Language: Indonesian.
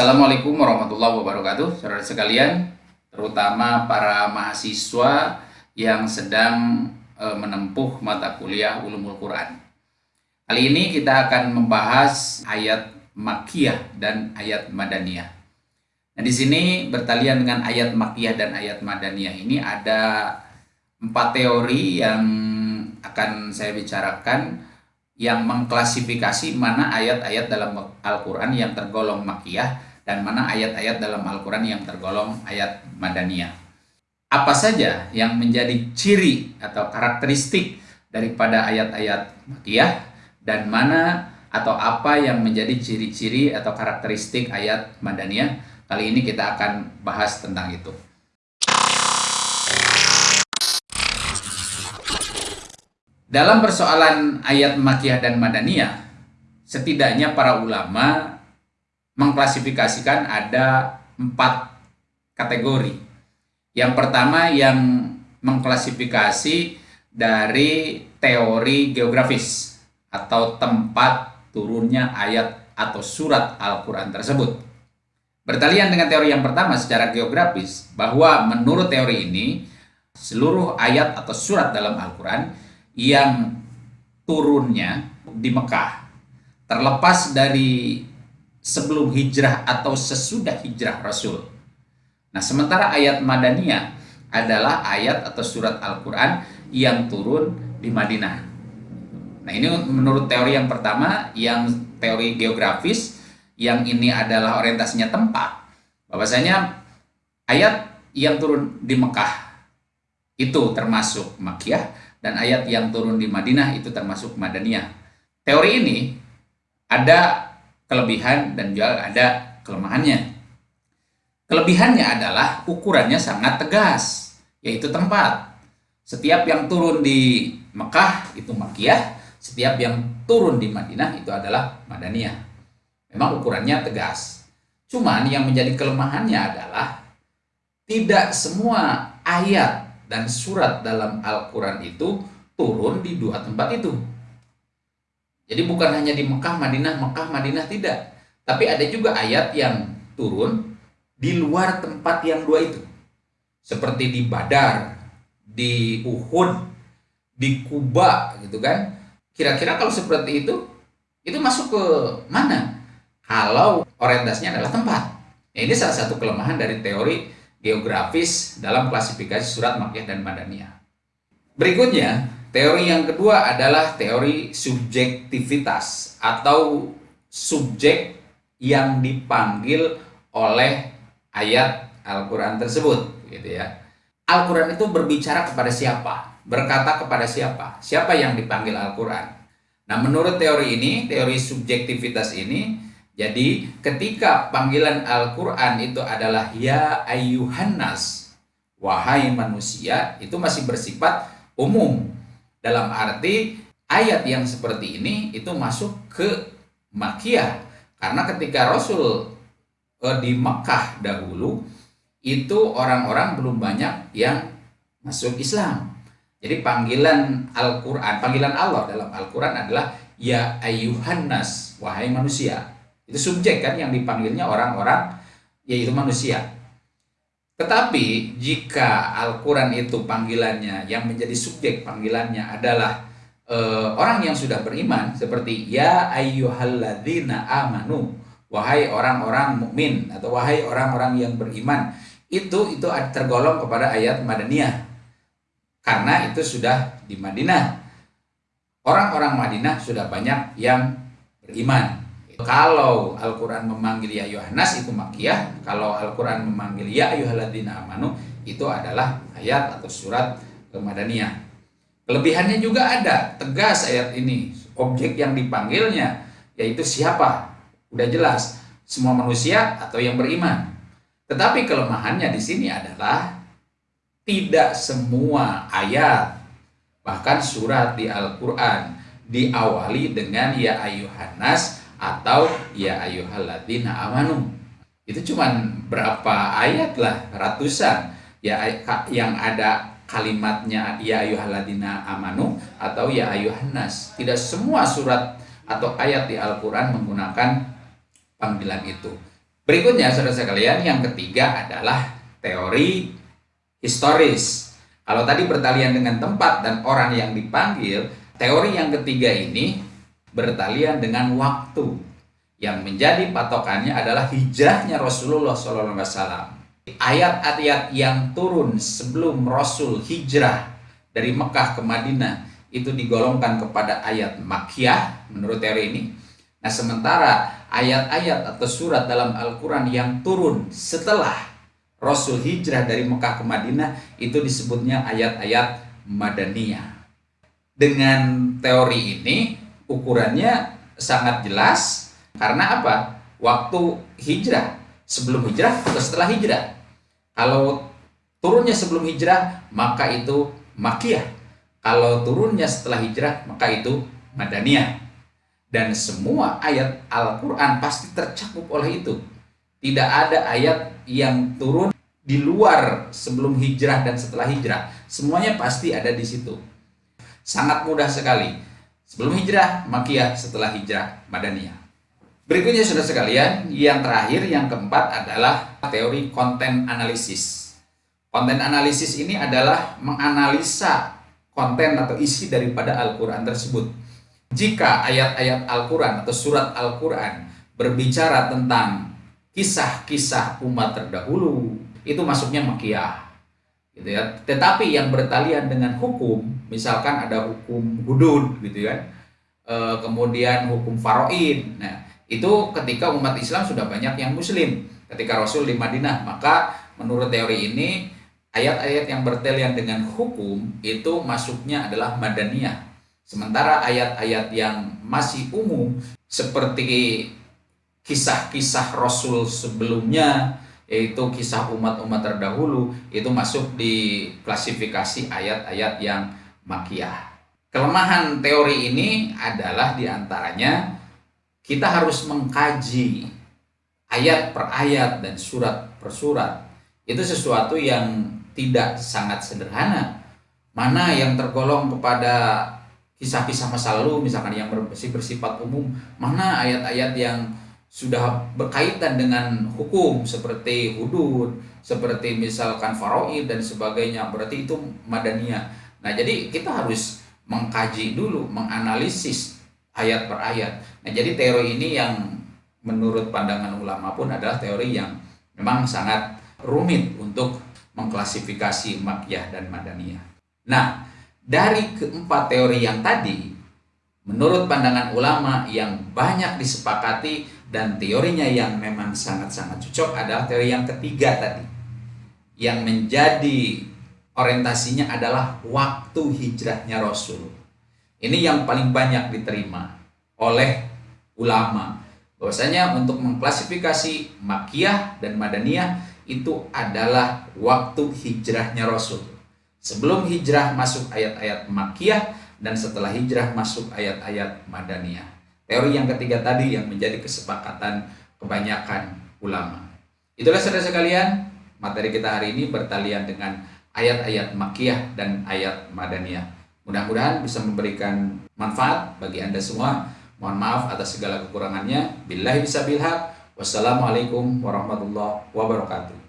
Assalamualaikum warahmatullahi wabarakatuh, saudara sekalian, terutama para mahasiswa yang sedang e, menempuh mata kuliah Ulumul Quran. Kali ini kita akan membahas ayat Makkiyah dan ayat Madaniyah. Nah, di sini bertalian dengan ayat Makkiyah dan ayat Madaniyah ini ada empat teori yang akan saya bicarakan yang mengklasifikasi mana ayat-ayat dalam Al-Quran yang tergolong makiyah dan mana ayat-ayat dalam Al-Quran yang tergolong ayat madaniyah. Apa saja yang menjadi ciri atau karakteristik daripada ayat-ayat makiyah dan mana atau apa yang menjadi ciri-ciri atau karakteristik ayat madaniyah. Kali ini kita akan bahas tentang itu. Dalam persoalan ayat Makiyah dan Madaniyah, setidaknya para ulama mengklasifikasikan ada empat kategori. Yang pertama yang mengklasifikasi dari teori geografis atau tempat turunnya ayat atau surat Al-Quran tersebut. Bertalian dengan teori yang pertama secara geografis, bahwa menurut teori ini, seluruh ayat atau surat dalam Al-Quran yang turunnya di Mekah terlepas dari sebelum hijrah atau sesudah hijrah Rasul. Nah, sementara ayat Madaniyah adalah ayat atau surat Al-Quran yang turun di Madinah. Nah, ini menurut teori yang pertama, yang teori geografis, yang ini adalah orientasinya tempat. Bahwasanya ayat yang turun di Mekah itu termasuk Makkiyah, dan ayat yang turun di Madinah itu termasuk Madaniyah. Teori ini ada kelebihan dan juga ada kelemahannya. Kelebihannya adalah ukurannya sangat tegas, yaitu tempat. Setiap yang turun di Mekah itu Makkiyah, setiap yang turun di Madinah itu adalah Madaniyah. Memang ukurannya tegas. Cuman yang menjadi kelemahannya adalah tidak semua ayat dan surat dalam Al-Quran itu turun di dua tempat itu. Jadi bukan hanya di Mekah, Madinah, Mekah, Madinah tidak. Tapi ada juga ayat yang turun di luar tempat yang dua itu. Seperti di Badar, di Uhud, di Kuba gitu kan. Kira-kira kalau seperti itu, itu masuk ke mana? Kalau orientasinya adalah tempat. Nah, ini salah satu kelemahan dari teori geografis dalam klasifikasi surat Makkiyah dan Madaniyah. Berikutnya, teori yang kedua adalah teori subjektivitas atau subjek yang dipanggil oleh ayat Al-Quran tersebut. Gitu ya. Al-Quran itu berbicara kepada siapa? Berkata kepada siapa? Siapa yang dipanggil Al-Quran? Nah, menurut teori ini, teori subjektivitas ini, jadi ketika panggilan Al-Quran itu adalah Ya ayyuhannas Wahai manusia itu masih bersifat umum Dalam arti ayat yang seperti ini itu masuk ke Makkiyah Karena ketika Rasul eh, di Mekah dahulu Itu orang-orang belum banyak yang masuk Islam. Jadi panggilan Al-Quran, panggilan Allah dalam Al-Quran adalah Ya ayyuhannas Wahai manusia. Itu subjek kan yang dipanggilnya orang-orang yaitu manusia. Tetapi jika Al-Quran itu panggilannya yang menjadi subjek panggilannya adalah e, orang yang sudah beriman seperti ya ayyuhalladzina amanu wahai orang-orang mukmin atau wahai orang-orang yang beriman itu itu tergolong kepada ayat Madaniyah. Karena itu sudah di Madinah. Orang-orang Madinah sudah banyak yang beriman kalau Al-Quran memanggil ya Yohanes itu makiyah, kalau Al-Quran memanggil ya ayuhaladina amanu itu adalah ayat atau surat Madaniyah. Kelebihannya juga ada, tegas ayat ini. Objek yang dipanggilnya yaitu siapa? Udah jelas, semua manusia atau yang beriman. Tetapi kelemahannya di sini adalah tidak semua ayat bahkan surat di Al-Quran diawali dengan ya ayuhanas atau ya ayyuhalladzina amanu. Itu cuma berapa ayat lah, ratusan. Ya yang ada kalimatnya ya ayyuhalladzina amanu atau ya ayyuhannas. Tidak semua surat atau ayat di Al-Qur'an menggunakan panggilan itu. Berikutnya, saudara sekalian, yang ketiga adalah teori historis. Kalau tadi bertalian dengan tempat dan orang yang dipanggil, teori yang ketiga ini bertalian dengan waktu. Yang menjadi patokannya adalah hijrahnya Rasulullah SAW. Ayat-ayat yang turun sebelum Rasul hijrah dari Mekah ke Madinah itu digolongkan kepada ayat Makkiyah menurut teori ini. Nah, sementara ayat-ayat atau surat dalam Al-Quran yang turun setelah Rasul hijrah dari Mekah ke Madinah itu disebutnya ayat-ayat Madaniyah. Dengan teori ini ukurannya sangat jelas karena apa? Waktu hijrah, sebelum hijrah atau setelah hijrah. Kalau turunnya sebelum hijrah, maka itu Makiyah. Kalau turunnya setelah hijrah, maka itu Madaniyah. Dan semua ayat Al-Quran pasti tercakup oleh itu. Tidak ada ayat yang turun di luar sebelum hijrah dan setelah hijrah. Semuanya pasti ada di situ. Sangat mudah sekali. Sebelum hijrah, makiyah. Setelah hijrah, madaniyah. Berikutnya sudah sekalian, yang terakhir, yang keempat adalah teori konten analisis. Konten analisis ini adalah menganalisa konten atau isi daripada Al-Quran tersebut jika ayat-ayat Al-Quran atau surat Al-Quran berbicara tentang kisah-kisah umat terdahulu, itu masuknya makiyah. Gitu ya. Tetapi yang bertalian dengan hukum, misalkan ada hukum hudud gitu kan, e, kemudian hukum faroid. Nah, itu ketika umat Islam sudah banyak yang muslim. Ketika Rasul di Madinah, maka menurut teori ini ayat-ayat yang bertalian dengan hukum itu masuknya adalah madaniyah Sementara ayat-ayat yang masih umum seperti kisah-kisah Rasul sebelumnya yaitu kisah umat-umat terdahulu itu masuk di klasifikasi ayat-ayat yang makiyah. Kelemahan teori ini adalah di antaranya kita harus mengkaji ayat per ayat dan surat per surat. Itu sesuatu yang tidak sangat sederhana. Mana yang tergolong kepada kisah-kisah masa lalu misalkan yang bersifat umum mana ayat-ayat yang sudah berkaitan dengan hukum seperti hudud seperti misalkan faraid dan sebagainya. Berarti itu madaniyah. Nah jadi kita harus mengkaji dulu menganalisis ayat per ayat. Nah jadi teori ini yang menurut pandangan ulama pun adalah teori yang memang sangat rumit untuk mengklasifikasi makyah dan madaniyah. Nah dari keempat teori yang tadi, menurut pandangan ulama yang banyak disepakati dan teorinya yang memang sangat-sangat cocok adalah teori yang ketiga tadi. Yang menjadi orientasinya adalah waktu hijrahnya Rasul. Ini yang paling banyak diterima oleh ulama. Bahwasanya untuk mengklasifikasi Makiyah dan Madaniyah itu adalah waktu hijrahnya Rasul. Sebelum hijrah masuk ayat-ayat Makkiyah dan setelah hijrah masuk ayat-ayat Madaniyah. Teori yang ketiga tadi yang menjadi kesepakatan kebanyakan ulama. Itulah saudara sekalian, materi kita hari ini bertalian dengan ayat-ayat Makkiyah dan ayat Madaniyah. Mudah-mudahan bisa memberikan manfaat bagi Anda semua. Mohon maaf atas segala kekurangannya. Billahi bisa bilhaq. Wassalamualaikum warahmatullahi wabarakatuh.